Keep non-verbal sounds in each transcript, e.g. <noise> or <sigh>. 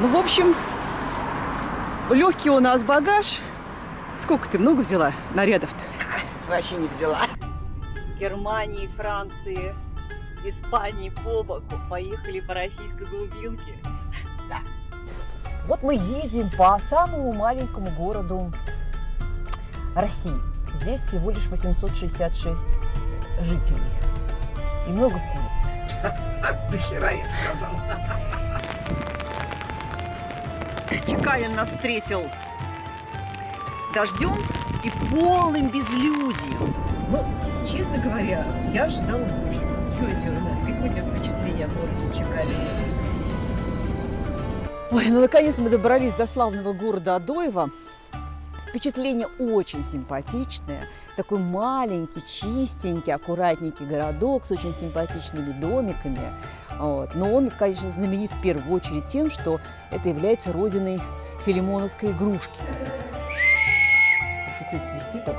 Ну, в общем, легкий у нас багаж. Сколько ты много взяла нарядов-то? Вообще не взяла. Германии, Франции, Испании по боку. Поехали по российской глубинке. Да. Вот мы едем по самому маленькому городу России. Здесь всего лишь 866 жителей. И много куриц. До хера я сказал. Чекалин нас встретил дождем и полным безлюдьем. Ну, честно говоря, я ожидала больше. Что это у нас? Какое у тебя впечатление о городе Чекалине? Ой, ну наконец мы добрались до славного города Адоева. Впечатление очень симпатичное. Такой маленький, чистенький, аккуратненький городок с очень симпатичными домиками. Вот. Но он, конечно, знаменит в первую очередь тем, что это является родиной филимоновской игрушки. Шутить свисти так.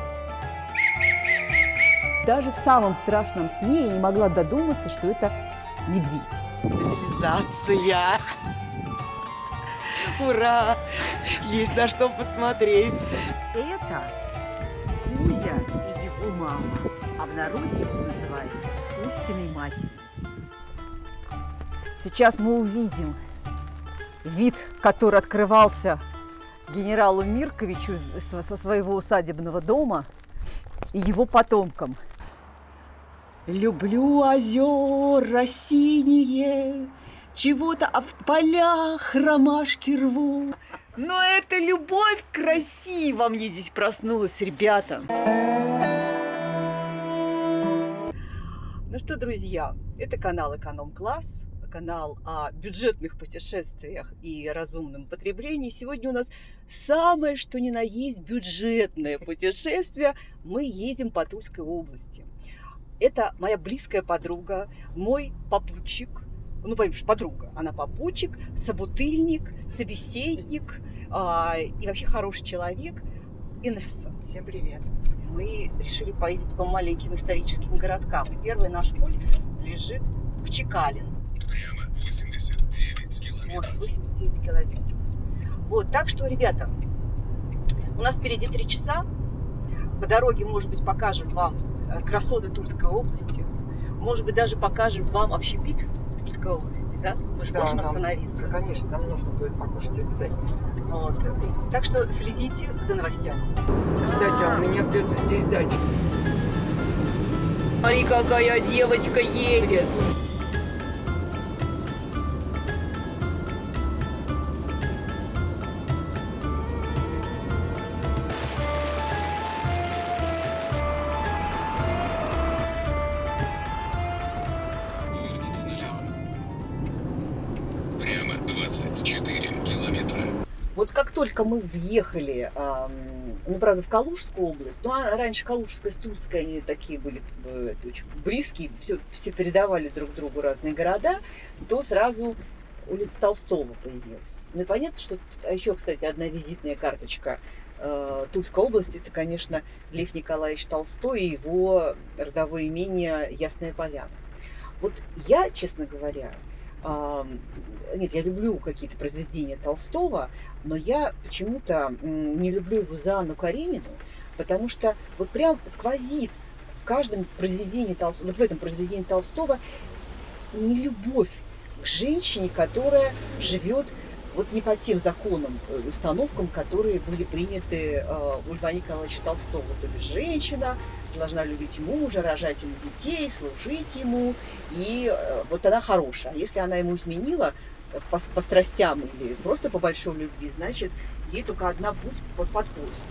Даже в самом страшном сне я не могла додуматься, что это медведь. Цивилизация. Ура! Есть на что посмотреть. Это Кузя и его мама, а в народе называют Кузькиной матерью. Сейчас мы увидим вид, который открывался генералу Мирковичу со своего усадебного дома и его потомкам. Люблю озера синие, чего-то а в полях ромашки рву. Но это любовь красиво мне здесь проснулась, ребята. Ну что, друзья, это канал Эконом-класс, канал о бюджетных путешествиях и разумном потреблении. Сегодня у нас самое, что ни на есть, бюджетное путешествие. Мы едем по Тульской области. Это моя близкая подруга, мой попутчик, ну, понимаешь, подруга, она попутчик, собутыльник, собеседник а, и вообще хороший человек. Инесса. Всем привет. Мы решили поездить по маленьким историческим городкам. И первый наш путь лежит в Чекалин. Прямо 89 Вот, километров. 89 километров. Вот, так что, ребята, у нас впереди три часа. По дороге, может быть, покажем вам э, красоты Тульской области. Может быть, даже покажем вам общепит Тульской области, да? Мы же можем нам- остановиться. Конечно, нам нужно будет покушать обязательно. Вот. Так что следите за новостями. Кстати, а у меня где-то здесь дача. Смотри, какая девочка едет. 24 километра. Вот как только мы въехали, ну, правда, в Калужскую область, ну, а раньше Калужская с Тульской, они такие были это, очень близкие, все, все передавали друг другу разные города, то сразу улица Толстого появилась. Ну, и понятно, что... А еще, кстати, одна визитная карточка э, Тульской области, это, конечно, Лев Николаевич Толстой и его родовое имение Ясная Поляна. Вот я, честно говоря, нет, я люблю какие-то произведения Толстого, но я почему-то не люблю его за Анну Каренину, потому что вот прям сквозит в каждом произведении Толстого, вот в этом произведении Толстого не любовь к женщине, которая живет вот не по тем законам, э, установкам, которые были приняты э, у Льва Николаевича Толстого. То есть женщина должна любить мужа, рожать ему детей, служить ему, и э, вот она хорошая. А если она ему изменила э, по, по страстям или просто по большой любви, значит, ей только одна путь под, под поезд.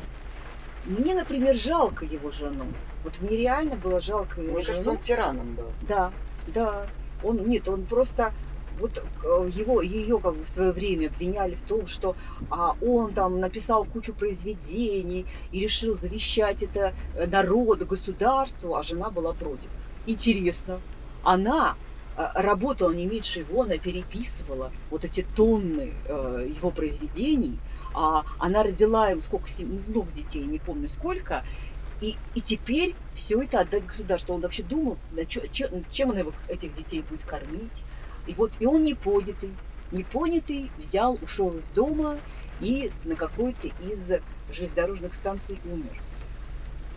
Мне, например, жалко его жену. Вот мне реально было жалко его Мне жену. кажется, он тираном был. Да, да. Он нет, он просто вот э, его ее как бы в свое время обвиняли в том, что а, он там написал кучу произведений и решил завещать это э, народу, государству, а жена была против. Интересно, она э, работала не меньше его, она переписывала вот эти тонны э, его произведений, а она родила им сколько, много детей, не помню сколько, и, и теперь все это отдать государству. Он вообще думал, чё- чем он его, этих детей будет кормить. И вот и он не поднятый. непонятый взял, ушел из дома и на какой-то из железнодорожных станций умер.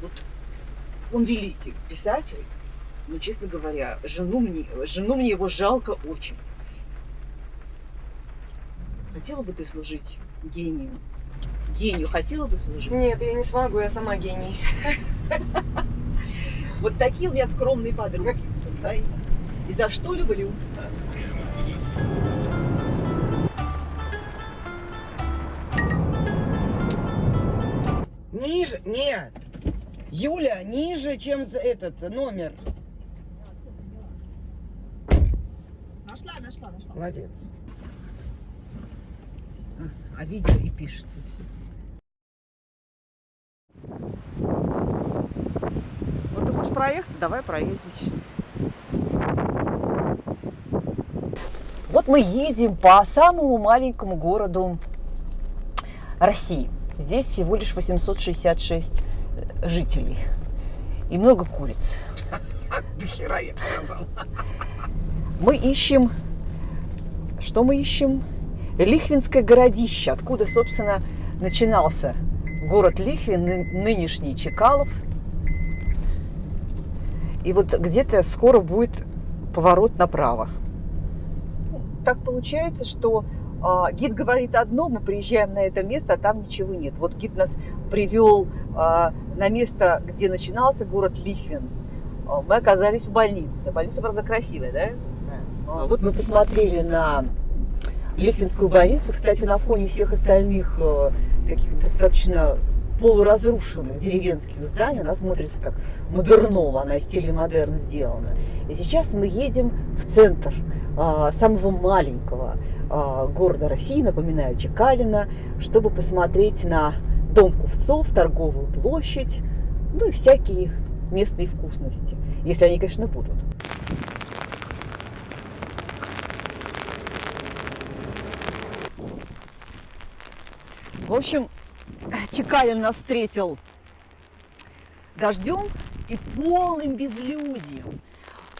Вот он великий писатель, но, честно говоря, жену мне, жену мне его жалко очень. Хотела бы ты служить гению? Гению хотела бы служить? Нет, я не смогу, я сама гений. <laughs> Вот такие у меня скромные подруги, понимаете? И за что люблю? 20. Ниже, нет. Юля, ниже, чем за этот номер. Нашла, нашла, нашла. Молодец. А видео и пишется все. Ну, ты хочешь проехать? Давай проедем сейчас. Вот мы едем по самому маленькому городу России. Здесь всего лишь 866 жителей и много куриц. <laughs> До хера я сказал. Мы ищем... Что мы ищем? Лихвинское городище, откуда, собственно, начинался город Лихвин, ны- нынешний Чекалов. И вот где-то скоро будет поворот направо. Так получается, что а, гид говорит одно, мы приезжаем на это место, а там ничего нет. Вот гид нас привел а, на место, где начинался город Лихвин. А, Мы оказались в больнице. Больница, правда, красивая, да? А, Вот мы посмотрели на Лихвинскую больницу, кстати, на фоне всех остальных таких достаточно полуразрушенных деревенских зданий, она смотрится так модерново, она в стиле модерн сделана. И сейчас мы едем в центр а, самого маленького а, города России, напоминаю, Чекалина, чтобы посмотреть на дом купцов, торговую площадь, ну и всякие местные вкусности, если они, конечно, будут. В общем, Чекалин нас встретил дождем и полным безлюдием.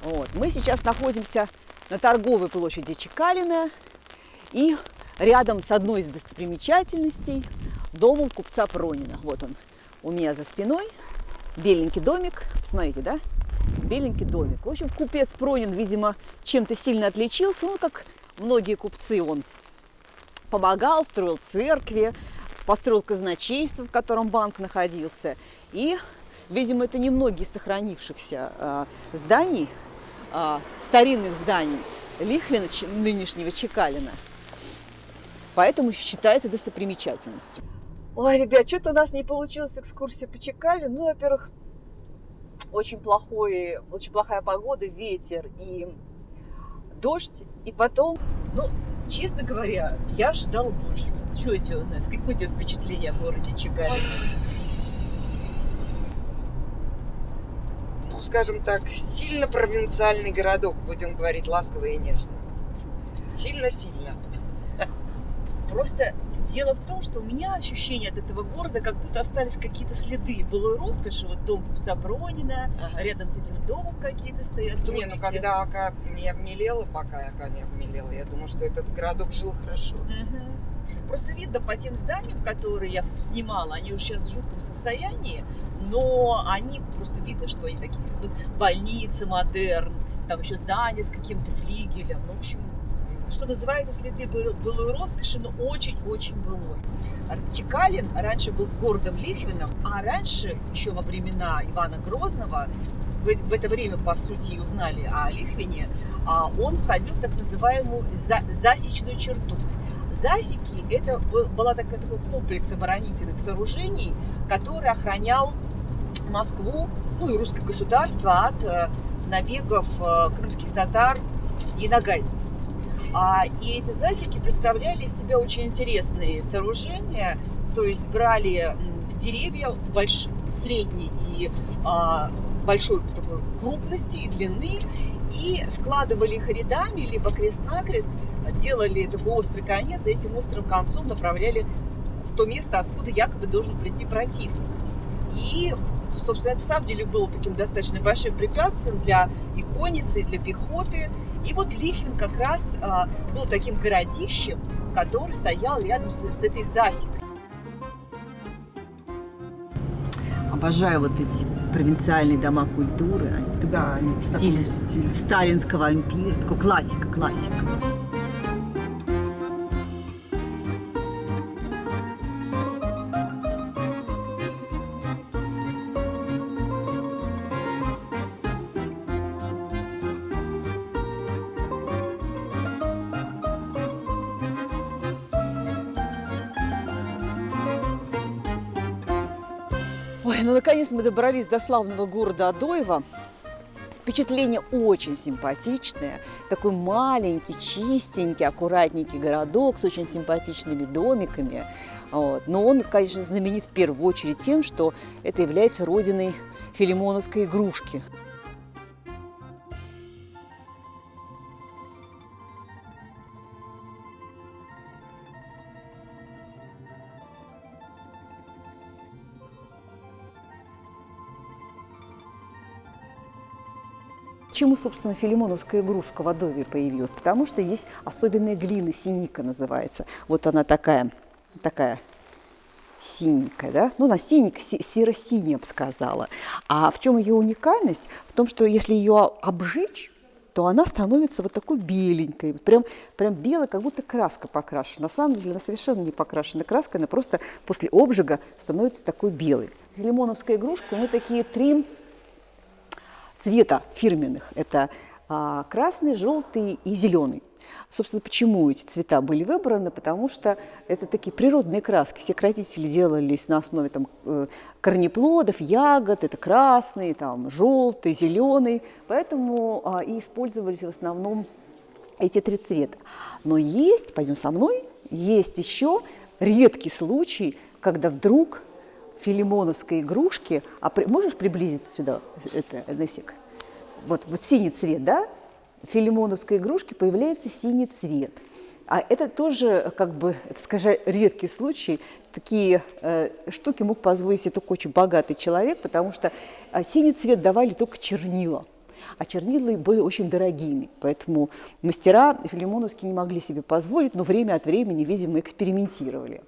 Вот. Мы сейчас находимся на торговой площади Чекалина и рядом с одной из достопримечательностей домом купца Пронина. Вот он у меня за спиной. Беленький домик. Посмотрите, да? Беленький домик. В общем, купец Пронин, видимо, чем-то сильно отличился. Он, как многие купцы, он помогал, строил церкви, построил казначейство, в котором банк находился. И, видимо, это немногие из сохранившихся э, зданий, э, старинных зданий Лихвина, нынешнего Чекалина. Поэтому считается достопримечательностью. Ой, ребят, что-то у нас не получилась экскурсия по Чекалину. Ну, во-первых, очень, очень плохая погода, ветер и дождь. И потом, Ну, честно говоря, я ожидала больше. Что это у нас? Какое у тебя впечатление о городе Чекалин? Ну, скажем так, сильно провинциальный городок, будем говорить ласково и нежно. Сильно-сильно. Просто дело в том, что у меня ощущение от этого города, как будто остались какие-то следы былой роскоши. Вот дом купца Пронина, рядом с этим домом какие-то стоят Не, домики. ну когда Ака не обмелела, пока Ака не обмелела, я думаю, что этот городок жил хорошо. Мгм. Просто видно по тем зданиям, которые я снимала, они уже сейчас в жутком состоянии, но они просто видно, что они такие, ну, больницы, модерн, там еще здания с каким-то флигелем, ну, в общем, что называется, следы был- былой роскоши, но очень-очень былой. Чекалин раньше был городом Лихвином, а раньше, еще во времена Ивана Грозного, в, в это время, по сути, и узнали о Лихвине, а, он входил в так называемую за- засечную черту. Засеки – это был, была такая, такой комплекс оборонительных сооружений, который охранял Москву, ну и русское государство от э, набегов э, крымских татар и нагайцев. А, и эти засеки представляли из себя очень интересные сооружения, то есть брали деревья больш... средней и а, большой такой крупности и длины и складывали их рядами, либо крест-накрест, делали такой острый конец, и этим острым концом направляли в то место, откуда якобы должен прийти противник. И, собственно, это на самом деле было таким достаточно большим препятствием для и конницы, и для пехоты. И вот Лихвин как раз а, был таким городищем, который стоял рядом с, с этой засекой. Обожаю вот эти провинциальные дома культуры. Они Да, они таком стиле. сталинского ампира. Такой классика, классика. Ну наконец мы добрались до славного города Адоева. Впечатление очень симпатичное. Такой маленький, чистенький, аккуратненький городок с очень симпатичными домиками. Вот. Но он, конечно, знаменит в первую очередь тем, что это является родиной филимоновской игрушки. Почему, собственно, филимоновская игрушка в Адове появилась? Потому что здесь особенная глина, синика называется. Вот она такая, такая синенькая, да? Ну, синенькая, се- серо-синяя, бы сказала. А в чем ее уникальность? В том, что если ее обжечь, то она становится вот такой беленькой, прям, прям белая, как будто краска покрашена. На самом деле она совершенно не покрашена краской, она просто после обжига становится такой белой. Лимоновская игрушка, у нее такие три цвета фирменных. Это а, красный, желтый и зеленый. Собственно, почему эти цвета были выбраны? Потому что это такие природные краски. Все красители делались на основе там, э, корнеплодов, ягод. Это красный, там, желтый, зеленый. Поэтому а, и использовались в основном эти три цвета. Но есть, пойдем со мной, есть еще редкий случай, когда вдруг филимоновской игрушки, а при- можешь приблизиться сюда, это, Несик? Вот, вот синий цвет, да? Филимоновской игрушки появляется синий цвет. А это тоже, как бы, это, скажем, редкий случай. Такие э, штуки мог позволить себе только очень богатый человек, потому что а, синий цвет давали только чернила. А чернила были очень дорогими, поэтому мастера филимоновские не могли себе позволить, но время от времени, видимо, экспериментировали.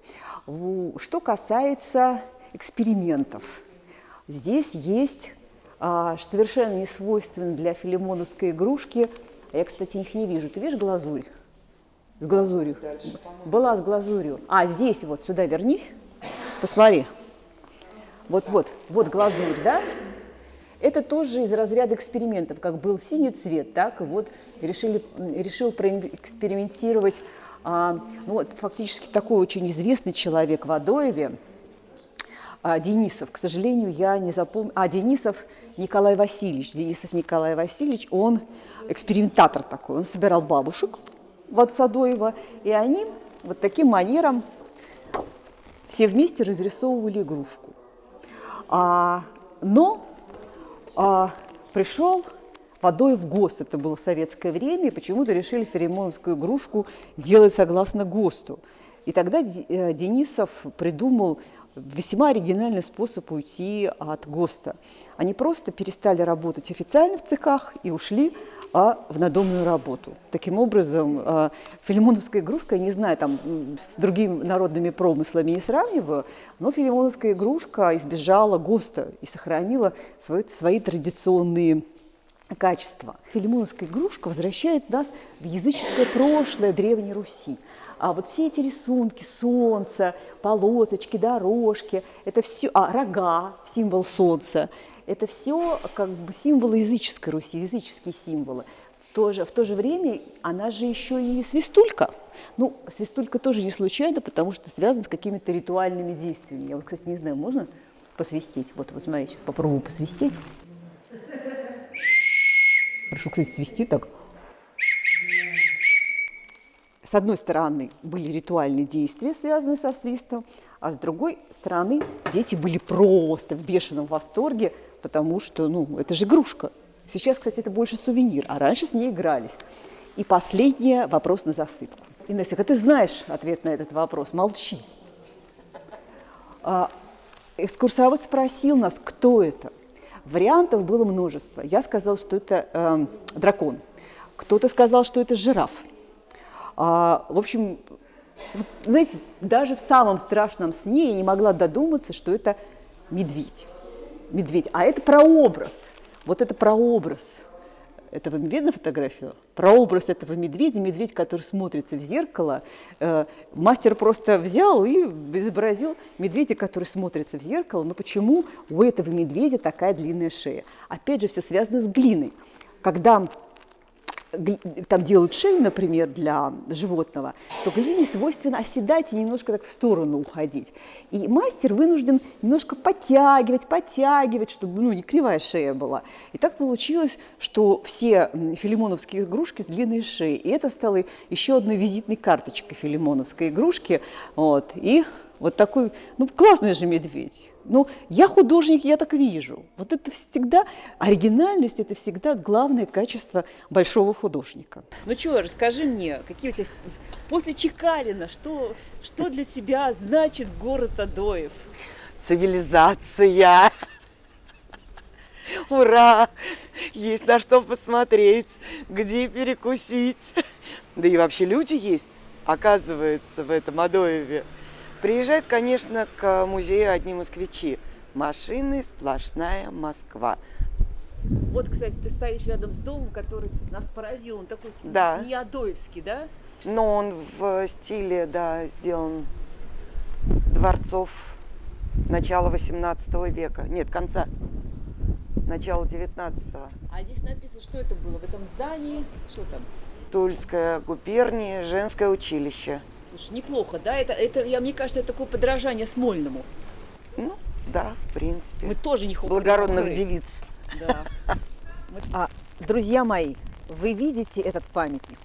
Что касается экспериментов, здесь есть а, совершенно не свойственно для филимоновской игрушки. А Я, кстати, их не вижу. Ты видишь глазурь? С глазурью. Была с глазурью. А, здесь вот, сюда вернись. Посмотри. Вот-вот, вот глазурь, да? Это тоже из разряда экспериментов. Как был синий цвет, так вот решили, решил проэкспериментировать а, ну, вот, фактически такой очень известный человек в Адоеве, а, Денисов, к сожалению, я не запомню. А, Денисов Николай Васильевич. Денисов Николай Васильевич, он экспериментатор такой. Он собирал бабушек в Садоева, и они вот таким манером все вместе разрисовывали игрушку. А, но а, пришел водой в ГОСТ, это было советское время, и почему-то решили феремоновскую игрушку делать согласно ГОСТу. И тогда э, Денисов придумал весьма оригинальный способ уйти от ГОСТа. Они просто перестали работать официально в цехах и ушли а, в надомную работу. Таким образом, а, филимоновская игрушка, я не знаю, там с другими народными промыслами не сравниваю, но филимоновская игрушка избежала ГОСТа и сохранила свои, свои традиционные качества. Филимоновская игрушка возвращает нас в языческое прошлое Древней Руси. А вот все эти рисунки, солнце, полосочки, дорожки, это все, а рога, символ солнца, это все как бы символы языческой Руси, языческие символы. В то, же, в то же время она же еще и свистулька. Ну, свистулька тоже не случайно, потому что связана с какими-то ритуальными действиями. Я вот, кстати, не знаю, можно посвистеть? Вот, вот смотрите, попробую посвистеть. Хорошо, кстати, свистит так. С одной стороны были ритуальные действия, связанные со свистом, а с другой стороны дети были просто в бешеном восторге, потому что, ну, это же игрушка. Сейчас, кстати, это больше сувенир, а раньше с ней игрались. И последний вопрос на засыпку. Инесса, ты знаешь ответ на этот вопрос, молчи. А, экскурсовод спросил нас, кто это. Вариантов было множество. Я сказала, что это эм, дракон. кто-то сказал, что это жираф. А, в общем, вот, знаете, даже в самом страшном сне я не могла додуматься, что это медведь. Медведь. А это прообраз. Вот это прообраз этого видно фотографию? Прообраз этого медведя, медведь, который смотрится в зеркало. Э, мастер просто взял и изобразил медведя, который смотрится в зеркало. Но почему у этого медведя такая длинная шея? Опять же, все связано с глиной. Когда там делают шею, например, для животного, то глине свойственно оседать и немножко так в сторону уходить. И мастер вынужден немножко подтягивать, подтягивать, чтобы ну, не кривая шея была. И так получилось, что все филимоновские игрушки с длинной шеей. И это стало еще одной визитной карточкой филимоновской игрушки. Вот. И вот такой, ну, классный же медведь. Ну, я художник, я так вижу. Вот это всегда, оригинальность – это всегда главное качество большого художника. Ну что, расскажи мне, какие у тебя, после Чекалина, что, что для тебя значит город Адоев? Цивилизация. Ура! Есть на что посмотреть, где перекусить. Да и вообще люди есть, оказывается, в этом Адоеве. Приезжают, конечно, к музею одни москвичи. Машины сплошная Москва. Вот, кстати, ты стоишь рядом с домом, который нас поразил. Он такой да. не адоевский, да? Но он в стиле, да, сделан дворцов начала 18 века. Нет, конца. Начала 19 -го. А здесь написано, что это было в этом здании? Что там? Тульская губерния, женское училище. Слушай, неплохо, да? Это, это я, мне кажется, это такое подражание Смольному. Ну, да, в принципе. Мы тоже не Благородных девиц. Да. А, друзья мои, вы видите этот памятник?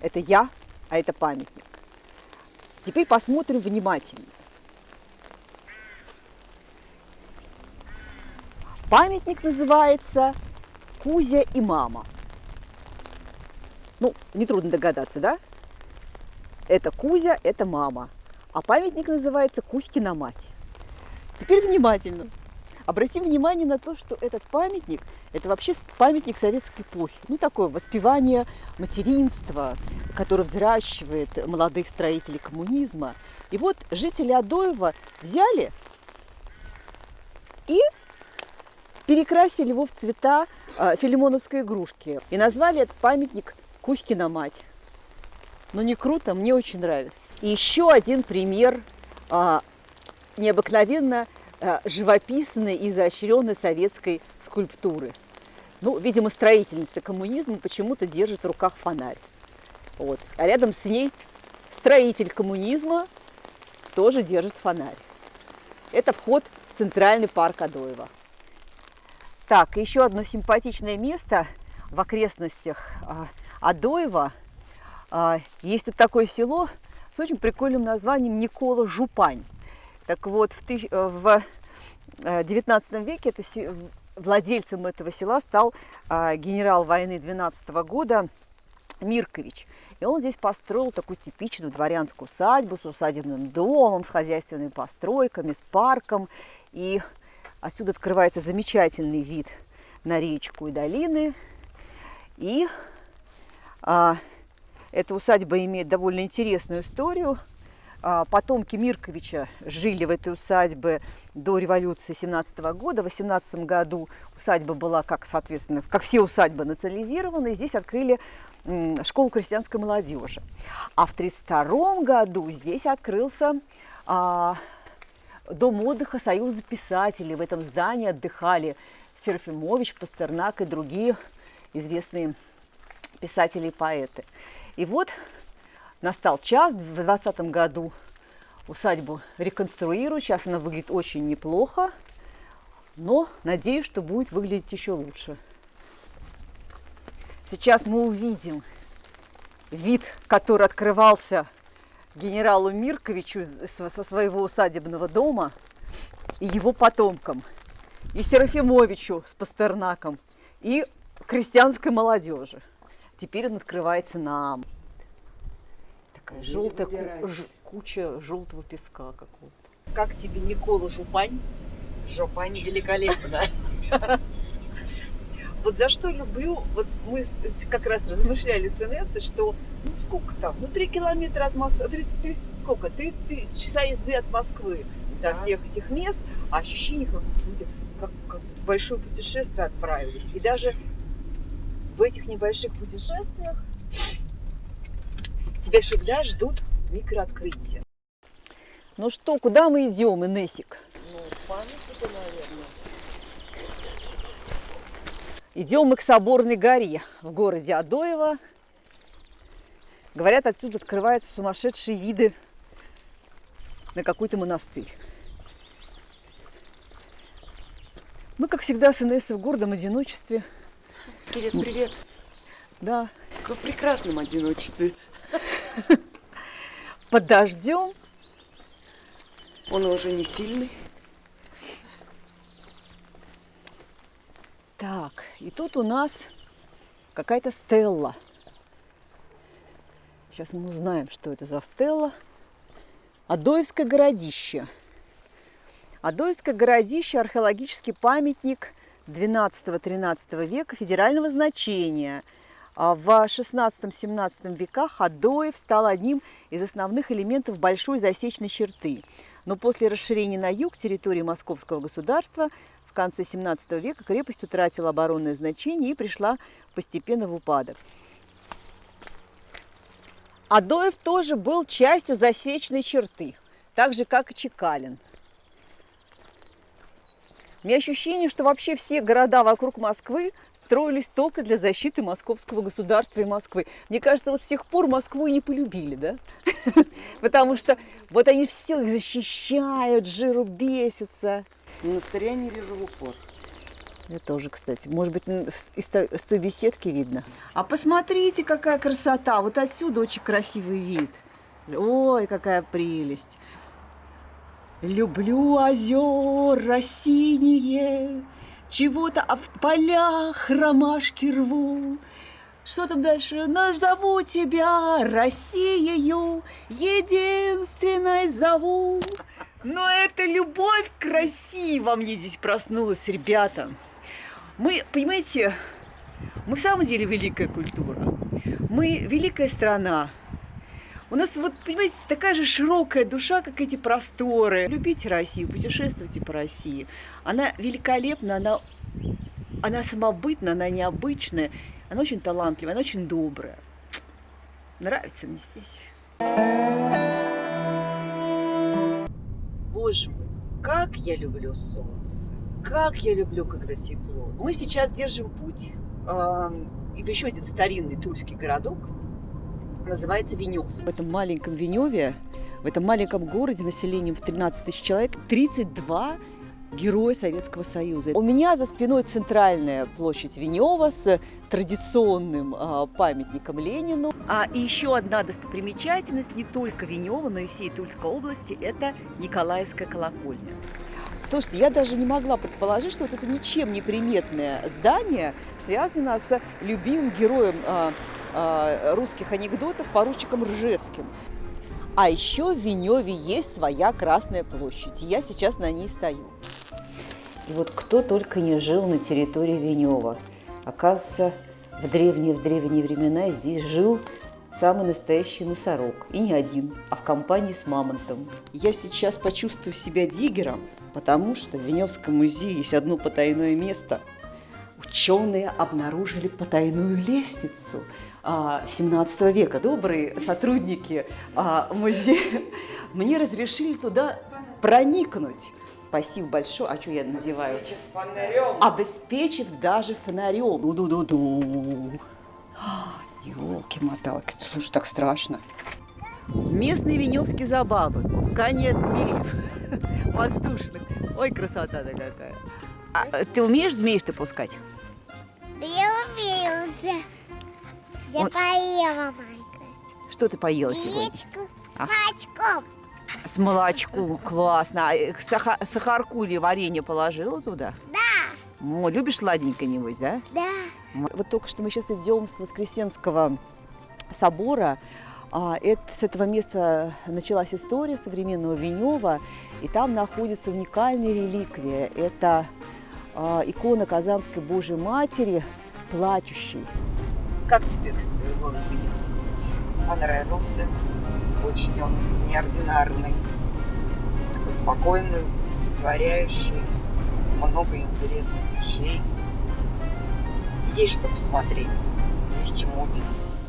Это я, а это памятник. Теперь посмотрим внимательно. Памятник называется Кузя и мама. Ну, нетрудно догадаться, да? Это Кузя, это мама. А памятник называется Кузькина мать. Теперь внимательно. Обратим внимание на то, что этот памятник – это вообще памятник советской эпохи. Ну, такое воспевание материнства, которое взращивает молодых строителей коммунизма. И вот жители Адоева взяли и перекрасили его в цвета э, филимоновской игрушки. И назвали этот памятник Кузькина мать но не круто, мне очень нравится. И еще один пример а, необыкновенно а, живописной и изощренной советской скульптуры. Ну, видимо, строительница коммунизма почему-то держит в руках фонарь. Вот. А рядом с ней строитель коммунизма тоже держит фонарь. Это вход в Центральный парк Адоева. Так, еще одно симпатичное место в окрестностях а, Адоева – есть тут такое село с очень прикольным названием Никола Жупань. Так вот, в, тысяч... Э, в 19 э, веке это владельцем этого села стал а, генерал войны 12 года Миркович. И он здесь построил такую типичную дворянскую усадьбу с усадебным домом, с хозяйственными постройками, с парком. И отсюда открывается замечательный вид на речку и долины. И а, эта усадьба имеет довольно интересную историю. А, потомки Мирковича жили в этой усадьбе до революции 17 года. В 18 году усадьба была, как, соответственно, как все усадьбы, национализирована. И здесь открыли школу крестьянской молодежи. А в 1932 году здесь открылся а, дом отдыха Союза писателей. В этом здании отдыхали Серафимович, Пастернак и другие известные писатели и поэты. И вот настал час, в 2020 году усадьбу реконструируют. Сейчас она выглядит очень неплохо, но надеюсь, что будет выглядеть еще лучше. Сейчас мы увидим вид, который открывался генералу Мирковичу со своего усадебного дома и его потомкам, и Серафимовичу с Пастернаком, и крестьянской молодежи. Теперь он открывается нам. Такая желтая ку- ж- куча желтого песка какого-то. Как тебе Никола Жупань? Жопань великолепно. <laughs> Вот за что люблю, вот мы как раз размышляли с Инессой, что ну сколько там, ну три километра от Москвы, 30, 30, сколько, три часа езды от Москвы до Да. всех этих мест, а ощущение, как, как, как в большое путешествие отправились. И даже в этих небольших путешествиях тебя всегда ждут микрооткрытия. Ну что, куда мы идем, Инесик? Ну, памятника, наверное. Идем мы к Соборной горе в городе Адоево. Говорят, отсюда открываются сумасшедшие виды на какой-то монастырь. Мы, как всегда, с Инессой в гордом одиночестве. Привет, привет. Да, В прекрасном одиночестве. <laughs> под дождем. Он уже не сильный. Так, и тут у нас какая-то стелла. Сейчас мы узнаем, что это за стелла. Адоевское городище. Адоевское городище – археологический памятник 12-13 века федерального значения. А В 16-17 веках Адоев стал одним из основных элементов большой засечной черты. Но после расширения на юг территории Московского государства в конце 17 века крепость утратила оборонное значение и пришла постепенно в упадок. Адоев тоже был частью засечной черты, так же, как и Чекалин. У меня ощущение, что вообще все города вокруг Москвы строились только для защиты московского государства и Москвы. Мне кажется, вот с тех пор Москву и не полюбили, да? <laughs> Потому что вот они все их защищают, жиру бесятся. Монастыря не вижу в упор. Я тоже, кстати. Может быть, из той беседки видно. А посмотрите, какая красота. Вот отсюда очень красивый вид. Ой, какая прелесть. Люблю озера синие, Чего-то а в полях ромашки рву. Что там дальше? Назову тебя Россией, единственной зову. Но это любовь к России во мне здесь проснулась, ребята. Мы, понимаете, мы в самом деле великая культура. Мы великая страна. У нас вот, понимаете, такая же широкая душа, как эти просторы. Любите Россию, путешествуйте по России. Она великолепна, она, она самобытна, она необычная, она очень талантливая, она очень добрая. Нравится мне здесь. Боже мой, как я люблю солнце, как я люблю, когда тепло. Мы сейчас держим путь а, в еще один старинный тульский городок, называется Венев. В этом маленьком Веневе, в этом маленьком городе населением в 13 тысяч человек, 32 героя Советского Союза. У меня за спиной центральная площадь Венева с традиционным а, памятником Ленину. А и еще одна достопримечательность не только Венева, но и всей Тульской области – это Николаевская колокольня. Слушайте, я даже не могла предположить, что вот это ничем не приметное здание связано с любимым героем а, русских анекдотов поручиком Ржевским. А еще в Веневе есть своя Красная площадь, я сейчас на ней стою. И вот кто только не жил на территории Венева. Оказывается, в древние, в древние времена здесь жил самый настоящий носорог. И не один, а в компании с мамонтом. Я сейчас почувствую себя диггером, потому что в Веневском музее есть одно потайное место. Ученые обнаружили потайную лестницу 17 века. Добрые сотрудники а, музея мне разрешили туда проникнуть. Спасибо большое. А что я надеваю? Фонарем. Обеспечив даже фонарем. Ду-ду-ду-ду. Елки-моталки, слушай, так страшно. Местные веневские забавы, пускание змеев <laughs> воздушных. Ой, красота-то какая. А, ты умеешь змеев-то пускать? Да я умеюся. Я Он- поела, Майка. Что ты поела сегодня? Яичко А. с молочком. С молочком, классно. А э, саха- сахарку или варенье положила туда? Да, О, любишь сладенькое, небось, да? да. Вот только что мы сейчас идем с Воскресенского собора. А, это, с этого места началась история современного Венева, и там находится уникальная реликвия. Это а, икона Казанской Божьей Матери, плачущей. Как тебе, кстати, город Понравился. Очень он неординарный. Такой спокойный, творяющий. Много интересных вещей. Есть что посмотреть. Есть чему удивиться.